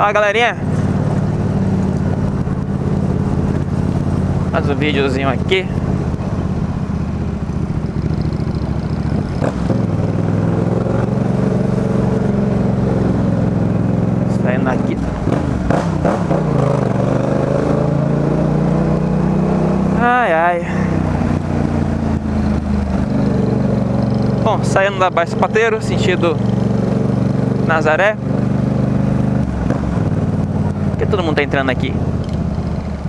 Fala galerinha. Mais um videozinho aqui. Saindo aqui Ai ai. Bom, saindo da Baixo Pateiro, sentido Nazaré todo mundo tá entrando aqui?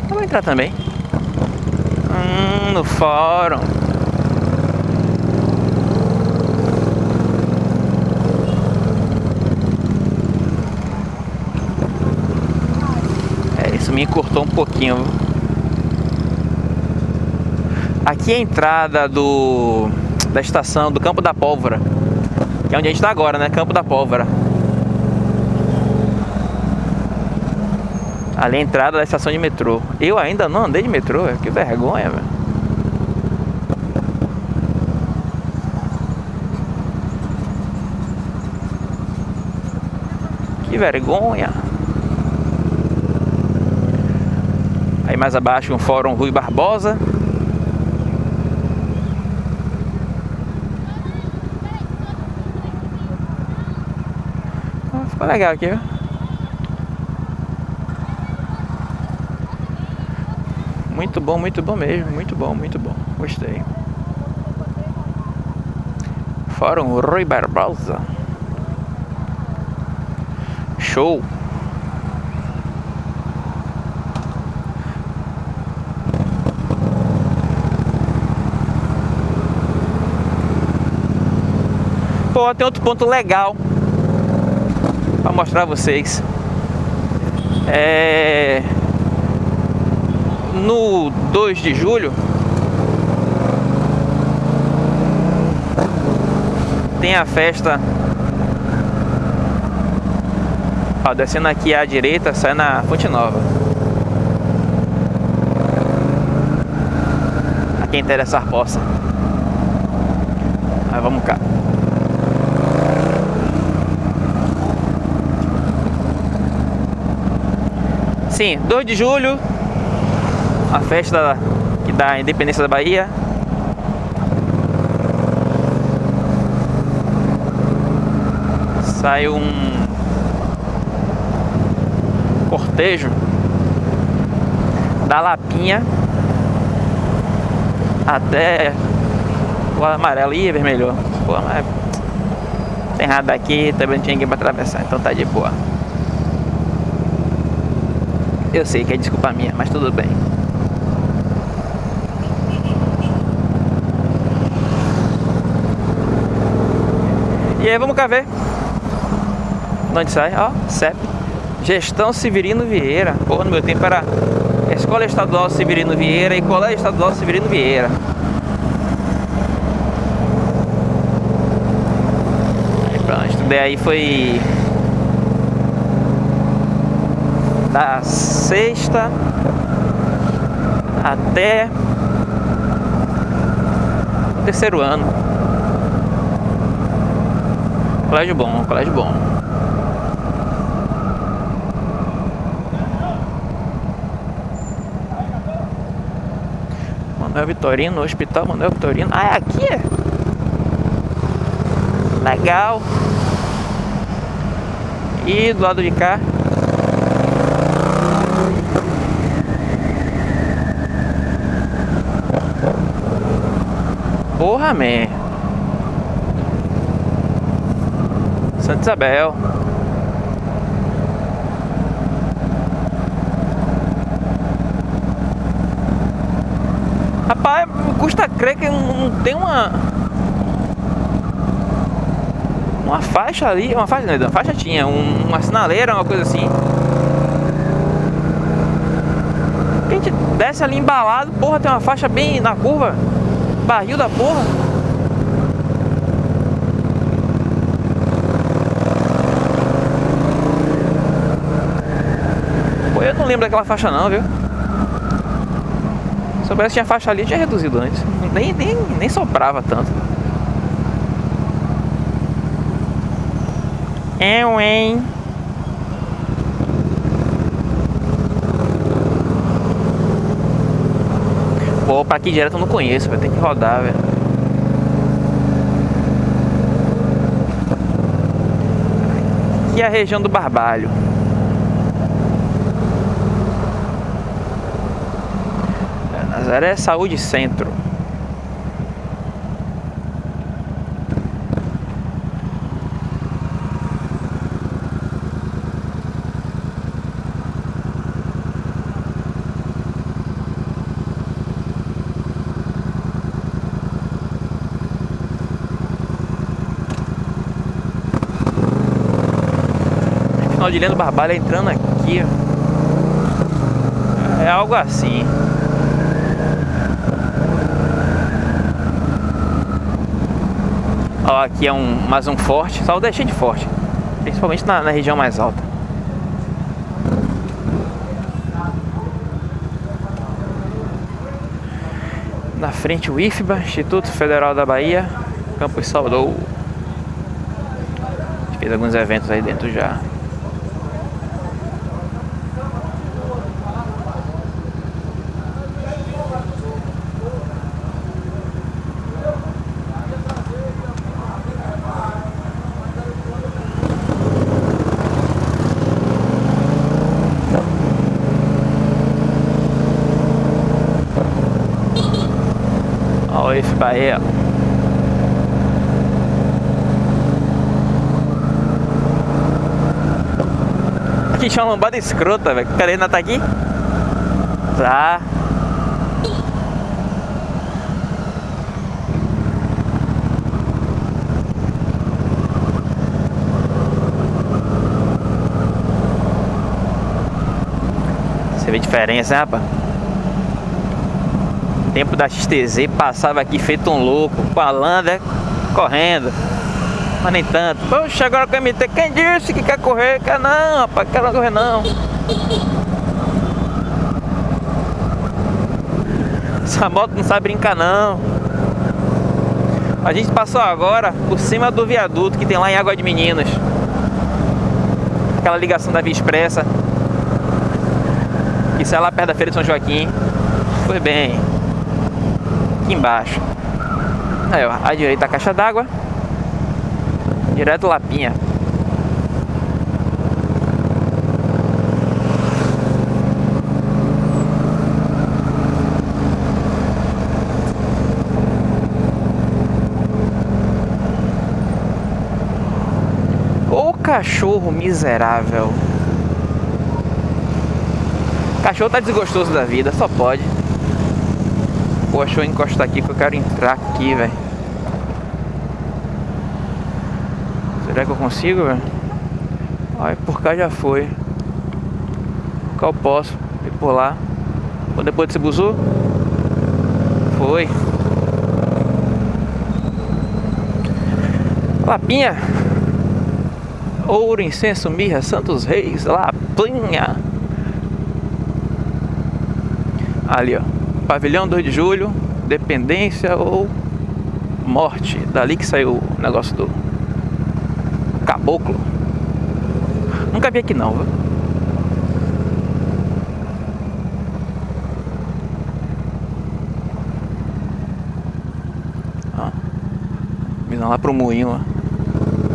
Eu vou entrar também. Hum, no fórum. É, isso me encurtou um pouquinho. Aqui é a entrada do da estação do Campo da Pólvora. Que é onde a gente está agora, né? Campo da Pólvora. Ali a entrada da estação de metrô. Eu ainda não andei de metrô, que vergonha, velho. Que vergonha. Aí mais abaixo um fórum Rui Barbosa. Ah, ficou legal aqui, viu? Muito bom, muito bom mesmo. Muito bom, muito bom. Gostei. Fórum Rui Barbosa. Show. Pô, tem outro ponto legal para mostrar a vocês. É no 2 de julho tem a festa. Ó, descendo aqui à direita sai na Fonte Nova. A quem interessar possa mas vamos cá. Sim, 2 de julho a festa que dá a independência da Bahia. Sai um cortejo da Lapinha até o amarelo e vermelho. Pô, mas tem nada aqui, também não tinha ninguém pra atravessar, então tá de boa. Eu sei que é desculpa minha, mas tudo bem. E aí vamos cá ver. De onde sai? Ó, CEP. Gestão Severino Vieira. Pô, no meu tempo era Escola Estadual Severino Vieira e Colégio Estadual Severino Vieira. Aí pronto, estudei aí foi da sexta até o terceiro ano. Colégio bom, colégio bom. Manuel Vitorino, Hospital Manuel Vitorino. Ah, é aqui? Legal. E do lado de cá. Porra, man. Santa Isabel. Rapaz, custa crer que não tem uma uma faixa ali, uma faixa, não, uma faixa tinha, um, uma sinaleira, uma coisa assim. A gente desce ali embalado, porra, tem uma faixa bem na curva, barril da porra. lembro daquela faixa não, viu? Se soubesse que tinha faixa ali, tinha reduzido antes. Nem, nem, nem sobrava tanto. É hein? Pô, pra aqui direto eu não conheço, vai ter que rodar, velho. Aqui é a região do Barbalho. Nazaré Saúde Centro. Final de Lendo Barbalho entrando aqui. É algo assim. Ó, aqui é um, mais um forte. Saldo é cheio de forte. Principalmente na, na região mais alta. Na frente o IFBA, Instituto Federal da Bahia, Campus Saudou. Fez alguns eventos aí dentro já. Aqui tinha uma lombada escrota, velho. Ainda tá aqui? Tá. Você vê diferença, né, rapaz? Tempo da XTZ passava aqui feito um louco, com a Lander correndo. Mas nem tanto. Poxa, agora com a MT, quem disse que quer correr? Quer não, rapaz, quer não correr não. Essa moto não sabe brincar não. A gente passou agora por cima do viaduto que tem lá em Água de Meninos. Aquela ligação da Via Expressa. Isso é lá perto da Feira de São Joaquim. Foi bem. Aqui embaixo. Aí, ó, à direita a caixa d'água. Direto Lapinha. Ô cachorro miserável. Cachorro tá desgostoso da vida, só pode. Pô, deixa eu encostar aqui que eu quero entrar aqui, velho. Será que eu consigo, velho? Ai, por cá já foi. Por cá eu posso ir por lá. Ou depois desse buzu? Foi. Lapinha. Ouro, incenso, mirra, Santos Reis, Lapinha. Ali, ó. Pavilhão 2 de julho, dependência ou morte. Dali que saiu o negócio do caboclo. Nunca vi aqui não, viu? Visão lá pro moinho.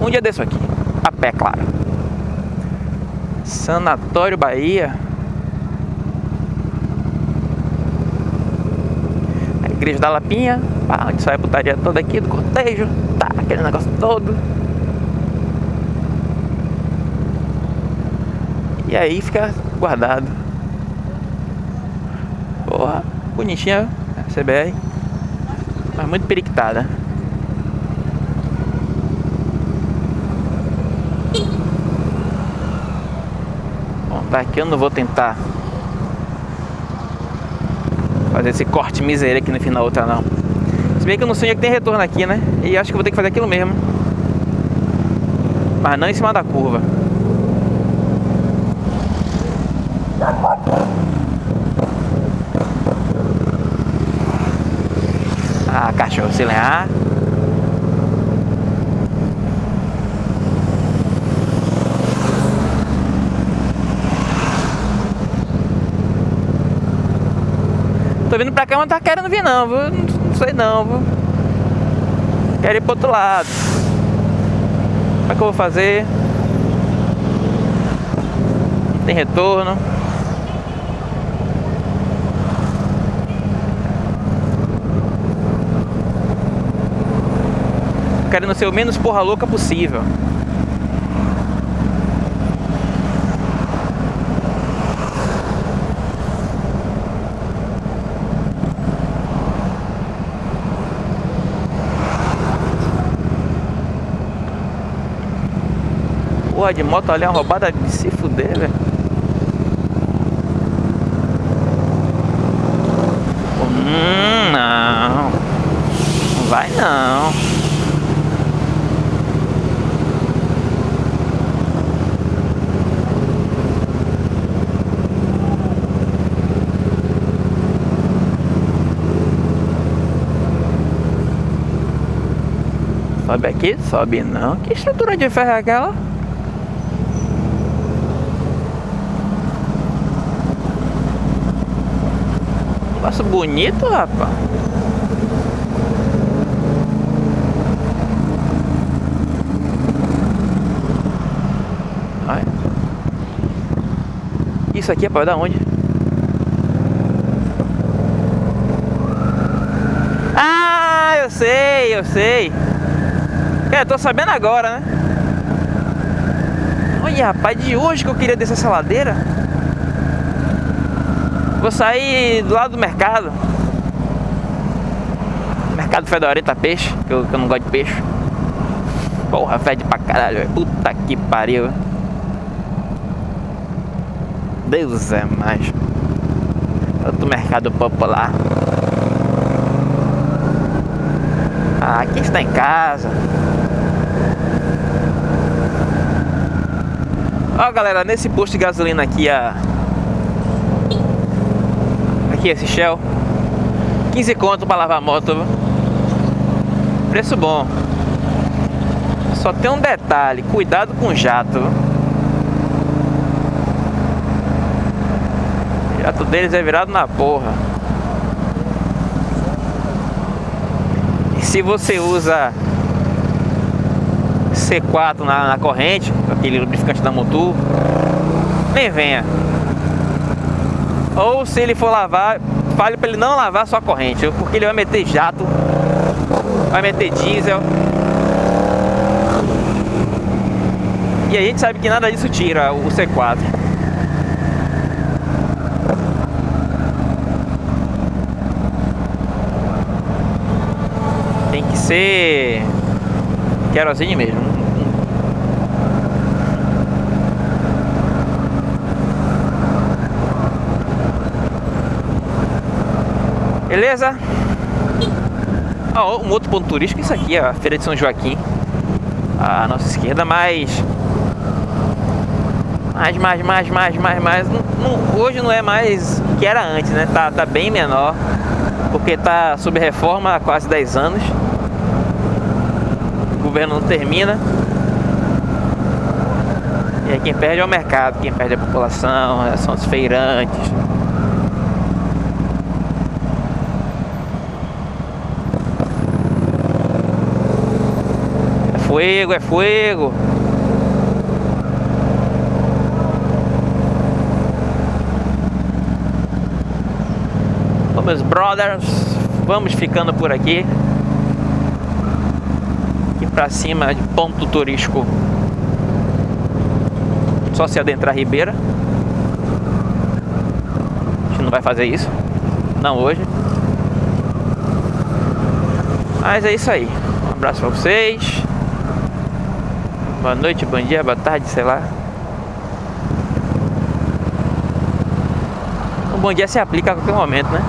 Um dia desse aqui. A pé, claro. Sanatório Bahia. Igreja da Lapinha. Pá, onde sai a putaria toda aqui do cortejo. Tá, aquele negócio todo. E aí fica guardado. Porra, bonitinha a CBR. Mas muito periquitada. Bom, tá aqui eu não vou tentar fazer esse corte miséria aqui no final da outra não. Se bem que eu não sei onde é que tem retorno aqui, né? E acho que vou ter que fazer aquilo mesmo. Mas não em cima da curva. Ah, cachorro, se lenhar. Tô vindo pra cá, mas não tá querendo vir não, viu? Não sei não, viu? Quero ir pro outro lado. Como é que eu vou fazer? Tem retorno. Querendo ser o menos porra louca possível. Porra de moto ali, é roubada de se fuder, velho. Hum, não. Não vai não. Sobe aqui? Sobe não. Que estrutura de ferro é aquela? Negócio bonito, rapaz. Isso aqui é para dar onde? Ah, eu sei, eu sei. É, tô sabendo agora, né? Olha, rapaz, de hoje que eu queria descer essa ladeira. Vou sair do lado do mercado. Mercado Fedorenta Peixe, que eu, que eu não gosto de peixe. Porra, fede pra caralho. Puta que pariu. Deus é mais. Outro mercado popular. Ah, aqui está em casa. Ó galera, nesse posto de gasolina aqui a aqui esse Shell. 15 conto para lavar a moto Preço bom. Só tem um detalhe Cuidado com o jato O jato deles é virado na porra. E se você usa C4 na, na corrente Aquele lubrificante da motor Nem venha ou se ele for lavar, fale para ele não lavar sua corrente, porque ele vai meter jato, vai meter diesel. E a gente sabe que nada disso tira o C4. Tem que ser querosene mesmo. Beleza? Ah, um outro ponto turístico, isso aqui, a Feira de São Joaquim. À nossa esquerda, mas... Mais, mais, mais, mais, mais, mais. Hoje não é mais o que era antes, né? Tá, tá bem menor. Porque tá sob reforma há quase 10 anos. O governo não termina. E aí quem perde é o mercado, quem perde é a população, são os feirantes. Fuego, é fuego. Bom, meus brothers, vamos ficando por aqui. Aqui pra cima de ponto turístico. Só se adentrar a ribeira. A gente não vai fazer isso. Não hoje. Mas é isso aí. Um abraço pra vocês boa noite, bom dia, boa tarde, sei lá. O bom dia se aplica a qualquer momento, né?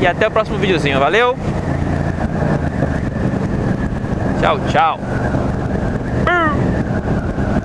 E até o próximo videozinho, valeu? Tchau, tchau.